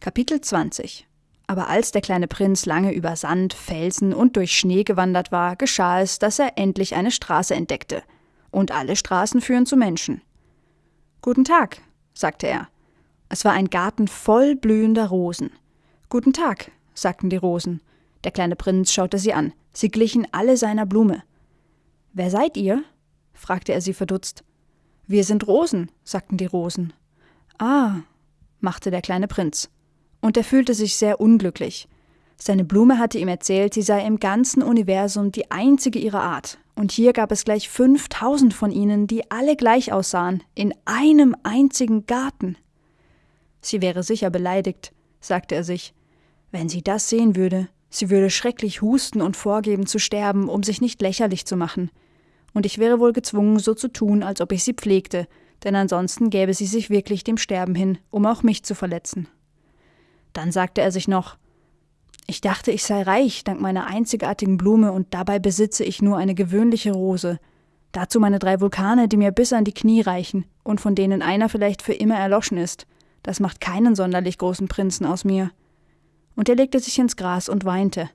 Kapitel 20 Aber als der kleine Prinz lange über Sand, Felsen und durch Schnee gewandert war, geschah es, dass er endlich eine Straße entdeckte. Und alle Straßen führen zu Menschen. Guten Tag, sagte er. Es war ein Garten voll blühender Rosen. Guten Tag, sagten die Rosen. Der kleine Prinz schaute sie an. Sie glichen alle seiner Blume. Wer seid ihr? fragte er sie verdutzt. Wir sind Rosen, sagten die Rosen. Ah, machte der kleine Prinz und er fühlte sich sehr unglücklich. Seine Blume hatte ihm erzählt, sie sei im ganzen Universum die einzige ihrer Art, und hier gab es gleich 5000 von ihnen, die alle gleich aussahen, in einem einzigen Garten. Sie wäre sicher beleidigt, sagte er sich. Wenn sie das sehen würde, sie würde schrecklich husten und vorgeben zu sterben, um sich nicht lächerlich zu machen. Und ich wäre wohl gezwungen, so zu tun, als ob ich sie pflegte, denn ansonsten gäbe sie sich wirklich dem Sterben hin, um auch mich zu verletzen. Dann sagte er sich noch Ich dachte, ich sei reich dank meiner einzigartigen Blume, und dabei besitze ich nur eine gewöhnliche Rose. Dazu meine drei Vulkane, die mir bis an die Knie reichen, und von denen einer vielleicht für immer erloschen ist. Das macht keinen sonderlich großen Prinzen aus mir. Und er legte sich ins Gras und weinte.